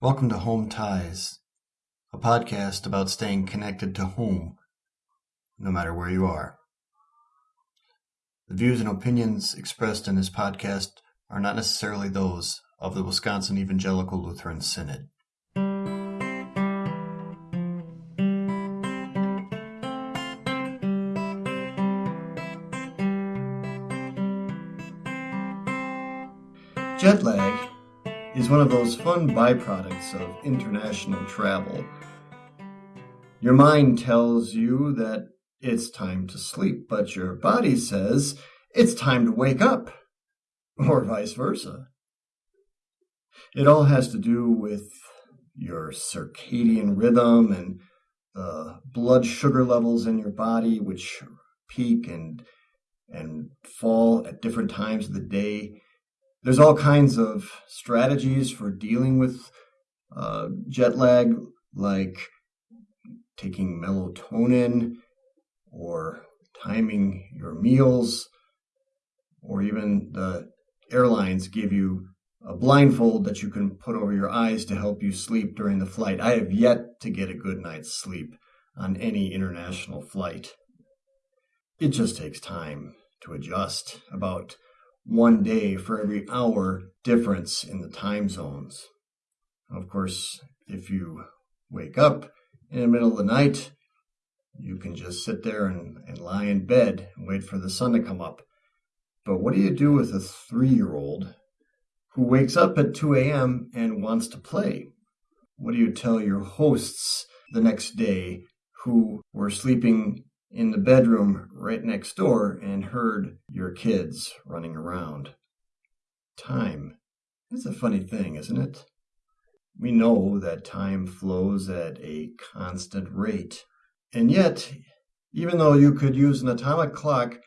Welcome to Home Ties, a podcast about staying connected to home, no matter where you are. The views and opinions expressed in this podcast are not necessarily those of the Wisconsin Evangelical Lutheran Synod. Jet lag is one of those fun byproducts of international travel. Your mind tells you that it's time to sleep, but your body says it's time to wake up, or vice versa. It all has to do with your circadian rhythm and the blood sugar levels in your body, which peak and and fall at different times of the day there's all kinds of strategies for dealing with uh, jet lag, like taking melatonin or timing your meals, or even the airlines give you a blindfold that you can put over your eyes to help you sleep during the flight. I have yet to get a good night's sleep on any international flight. It just takes time to adjust. About one day for every hour difference in the time zones. Of course, if you wake up in the middle of the night, you can just sit there and, and lie in bed and wait for the sun to come up. But what do you do with a three year old who wakes up at 2 a.m. and wants to play? What do you tell your hosts the next day who were sleeping in the bedroom right next door and heard your kids running around. Time. It's a funny thing, isn't it? We know that time flows at a constant rate. And yet, even though you could use an atomic clock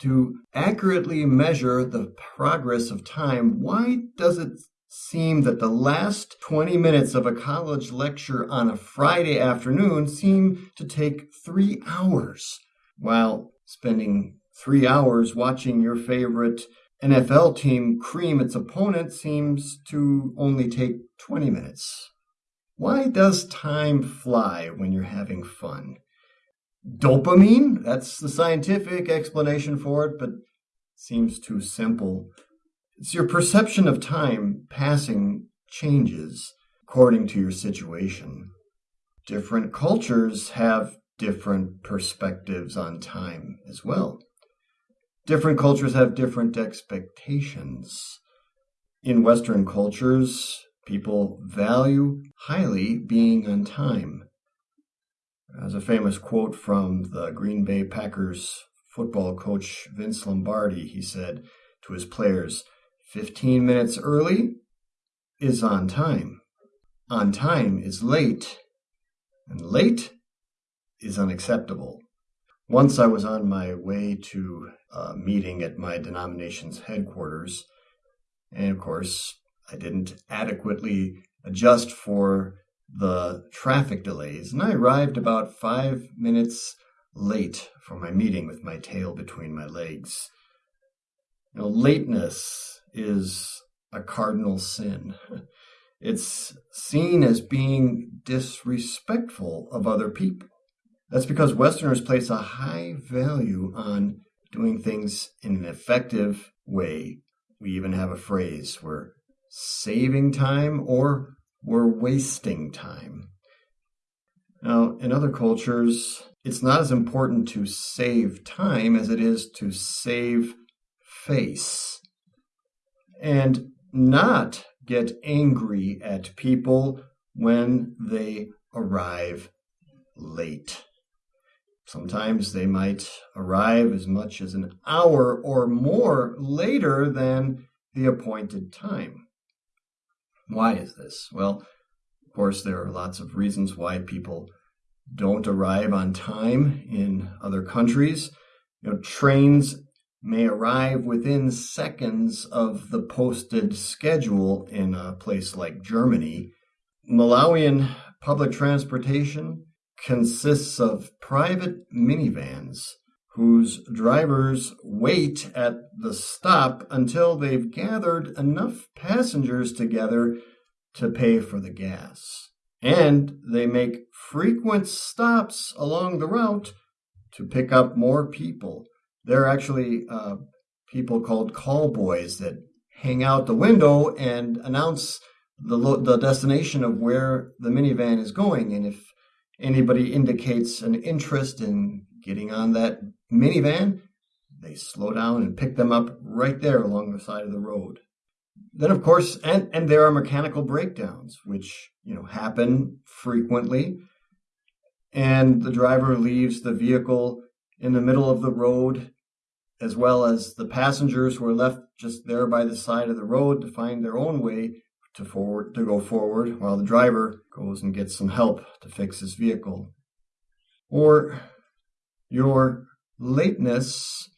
to accurately measure the progress of time, why does it seem that the last 20 minutes of a college lecture on a Friday afternoon seem to take three hours, while spending three hours watching your favorite NFL team cream its opponent seems to only take 20 minutes. Why does time fly when you're having fun? Dopamine? That's the scientific explanation for it, but seems too simple it's your perception of time passing changes according to your situation. Different cultures have different perspectives on time as well. Different cultures have different expectations. In Western cultures, people value highly being on time. As a famous quote from the Green Bay Packers football coach Vince Lombardi, he said to his players, 15 minutes early is on time. On time is late. And late is unacceptable. Once I was on my way to a meeting at my denomination's headquarters, and of course, I didn't adequately adjust for the traffic delays, and I arrived about five minutes late for my meeting with my tail between my legs. You know, lateness is a cardinal sin. It's seen as being disrespectful of other people. That's because Westerners place a high value on doing things in an effective way. We even have a phrase we're saving time or we're wasting time. Now, in other cultures, it's not as important to save time as it is to save face and not get angry at people when they arrive late. Sometimes they might arrive as much as an hour or more later than the appointed time. Why is this? Well, of course, there are lots of reasons why people don't arrive on time in other countries. You know, trains may arrive within seconds of the posted schedule in a place like Germany. Malawian public transportation consists of private minivans whose drivers wait at the stop until they've gathered enough passengers together to pay for the gas. And they make frequent stops along the route to pick up more people. There are actually uh, people called call boys that hang out the window and announce the lo- the destination of where the minivan is going. And if anybody indicates an interest in getting on that minivan, they slow down and pick them up right there along the side of the road. Then, of course, and, and there are mechanical breakdowns, which you know happen frequently, and the driver leaves the vehicle in the middle of the road, as well as the passengers who are left just there by the side of the road to find their own way to forward to go forward, while the driver goes and gets some help to fix his vehicle. Or your lateness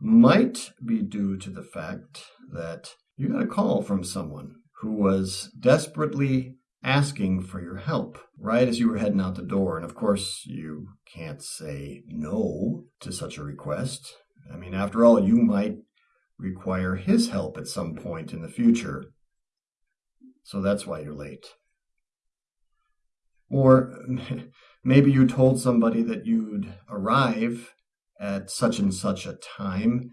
might be due to the fact that you got a call from someone who was desperately asking for your help right as you were heading out the door. And of course, you can't say no to such a request. I mean, after all, you might require his help at some point in the future. So that's why you're late. Or maybe you told somebody that you'd arrive at such and such a time,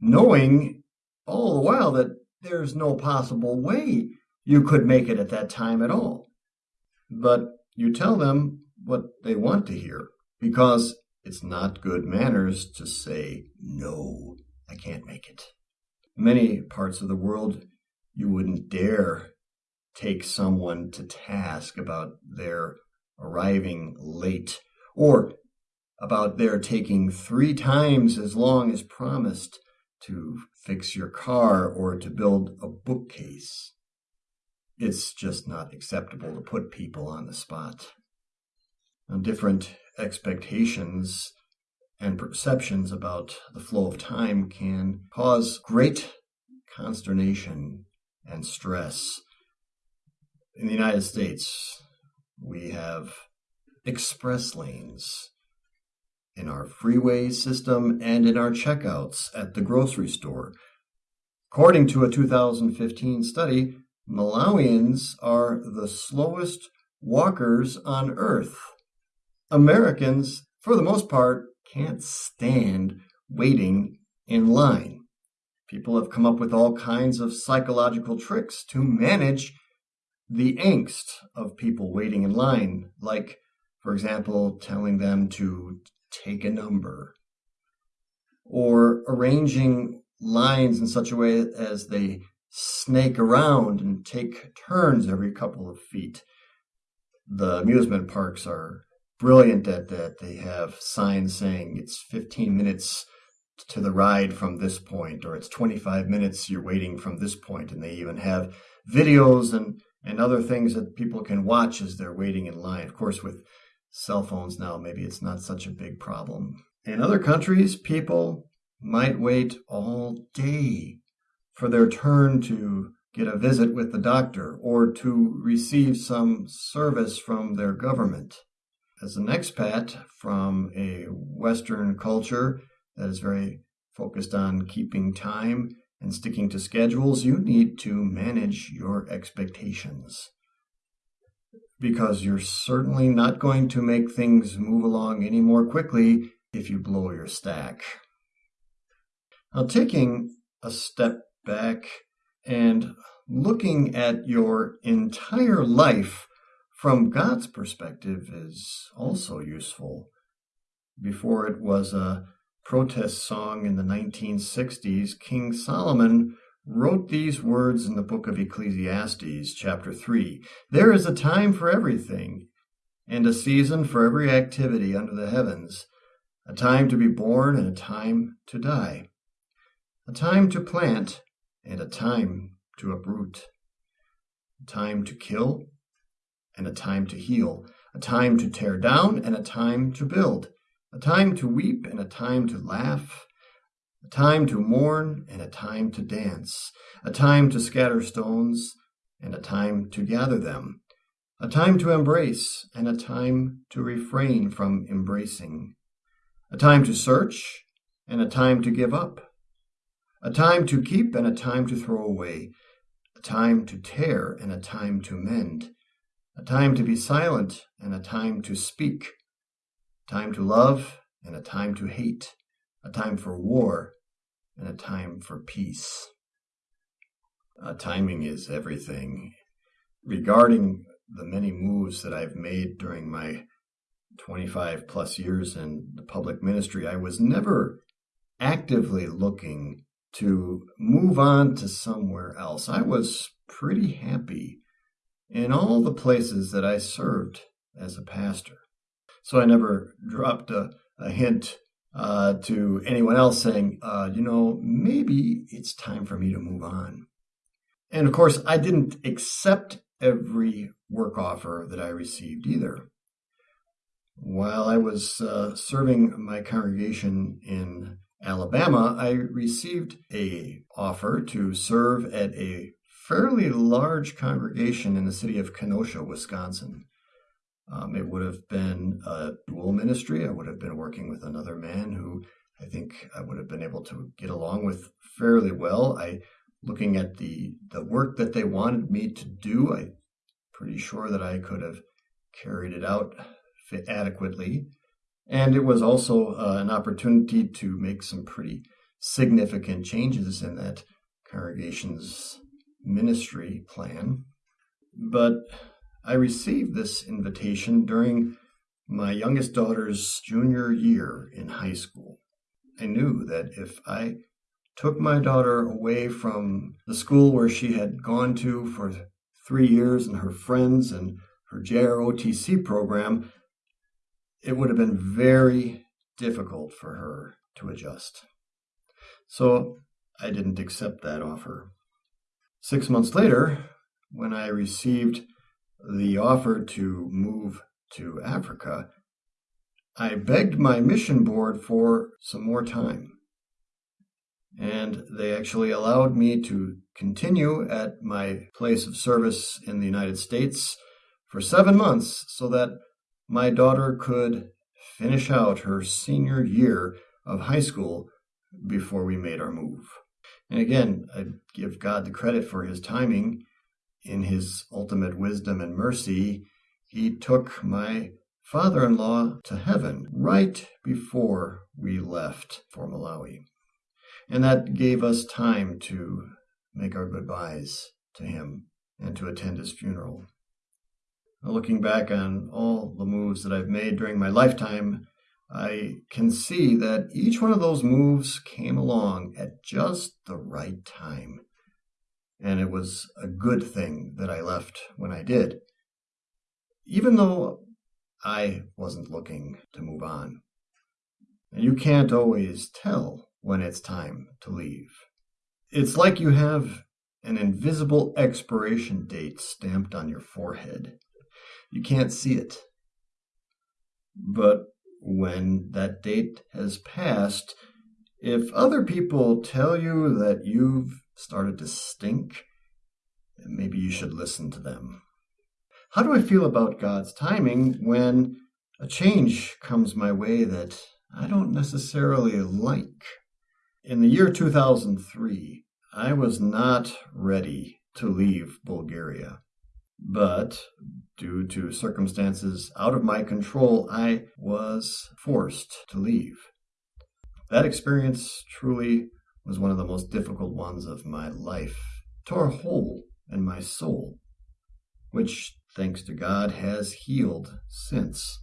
knowing all the while that there's no possible way you could make it at that time at all. But you tell them what they want to hear because it's not good manners to say, no, I can't make it. Many parts of the world, you wouldn't dare take someone to task about their arriving late or about their taking three times as long as promised to fix your car or to build a bookcase. It's just not acceptable to put people on the spot. Now, different expectations and perceptions about the flow of time can cause great consternation and stress. In the United States, we have express lanes in our freeway system, and in our checkouts at the grocery store. According to a 2015 study, Malawians are the slowest walkers on earth. Americans, for the most part, can't stand waiting in line. People have come up with all kinds of psychological tricks to manage the angst of people waiting in line, like, for example, telling them to take a number, or arranging lines in such a way as they snake around and take turns every couple of feet. The amusement parks are brilliant at that. They have signs saying it's 15 minutes to the ride from this point, or it's 25 minutes you're waiting from this point, and they even have videos and and other things that people can watch as they're waiting in line. Of course, with cell phones now, maybe it's not such a big problem. In other countries, people might wait all day for their turn to get a visit with the doctor or to receive some service from their government. As an expat from a Western culture that is very focused on keeping time and sticking to schedules, you need to manage your expectations because you're certainly not going to make things move along any more quickly if you blow your stack. Now, taking a step back and looking at your entire life from God's perspective is also useful. Before it was a protest song in the 1960s, King Solomon wrote these words in the book of Ecclesiastes, chapter 3 There is a time for everything, and a season for every activity under the heavens, a time to be born and a time to die, a time to plant and a time to uproot, a time to kill and a time to heal, a time to tear down and a time to build, a time to weep and a time to laugh a time to mourn and a time to dance, a time to scatter stones and a time to gather them, a time to embrace and a time to refrain from embracing, a time to search and a time to give up, a time to keep and a time to throw away, a time to tear and a time to mend, a time to be silent and a time to speak, a time to love and a time to hate, a time for war and a time for peace. Uh, timing is everything. Regarding the many moves that I've made during my 25 plus years in the public ministry, I was never actively looking to move on to somewhere else. I was pretty happy in all the places that I served as a pastor. So I never dropped a, a hint uh, to anyone else saying, uh, you know, maybe it's time for me to move on. And of course, I didn't accept every work offer that I received either. While I was uh, serving my congregation in Alabama, I received a offer to serve at a fairly large congregation in the city of Kenosha, Wisconsin. Um, it would have been a dual ministry. I would have been working with another man who I think I would have been able to get along with fairly well. I, looking at the the work that they wanted me to do, I'm pretty sure that I could have carried it out adequately. And it was also uh, an opportunity to make some pretty significant changes in that congregation's ministry plan. But I received this invitation during my youngest daughter's junior year in high school. I knew that if I took my daughter away from the school where she had gone to for three years and her friends and her JROTC program, it would have been very difficult for her to adjust. So I didn't accept that offer. Six months later, when I received the offer to move to Africa, I begged my mission board for some more time. And they actually allowed me to continue at my place of service in the United States for seven months so that my daughter could finish out her senior year of high school before we made our move. And again, I give God the credit for his timing. In his ultimate wisdom and mercy, he took my father in law to heaven right before we left for Malawi. And that gave us time to make our goodbyes to him and to attend his funeral. Uh, looking back on all the moves that I've made during my lifetime, I can see that each one of those moves came along at just the right time. And it was a good thing that I left when I did, even though I wasn't looking to move on. And you can't always tell when it's time to leave. It's like you have an invisible expiration date stamped on your forehead. You can't see it. But when that date has passed, if other people tell you that you've started to stink, maybe you should listen to them. How do I feel about God's timing when a change comes my way that I don't necessarily like? In the year 2003, I was not ready to leave Bulgaria. But due to circumstances out of my control, I was forced to leave. That experience truly was one of the most difficult ones of my life, tore a hole in my soul, which, thanks to God, has healed since.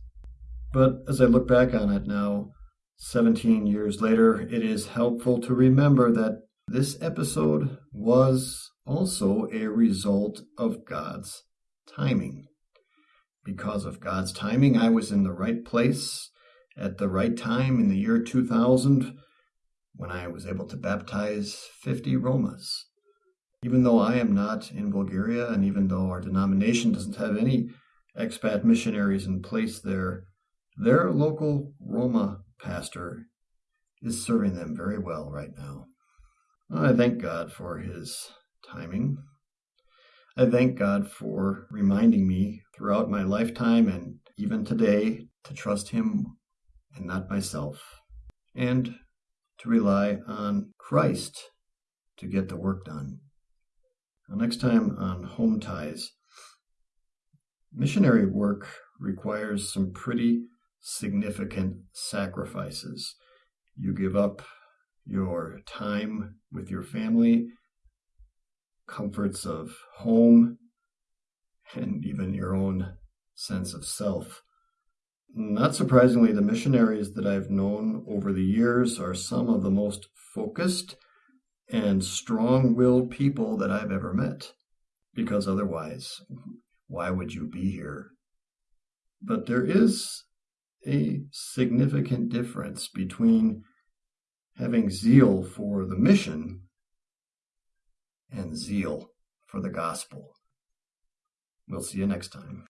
But as I look back on it now, 17 years later, it is helpful to remember that this episode was also a result of God's timing. Because of God's timing, I was in the right place at the right time in the year 2000 when I was able to baptize 50 Romas. Even though I am not in Bulgaria, and even though our denomination doesn't have any expat missionaries in place there, their local Roma pastor is serving them very well right now. I thank God for his timing. I thank God for reminding me throughout my lifetime and even today to trust Him and not myself, and to rely on Christ to get the work done. next time on Home Ties. Missionary work requires some pretty significant sacrifices. You give up your time with your family, comforts of home, and even your own sense of self. Not surprisingly, the missionaries that I've known over the years are some of the most focused and strong willed people that I've ever met. Because otherwise, why would you be here? But there is a significant difference between having zeal for the mission and zeal for the gospel. We'll see you next time.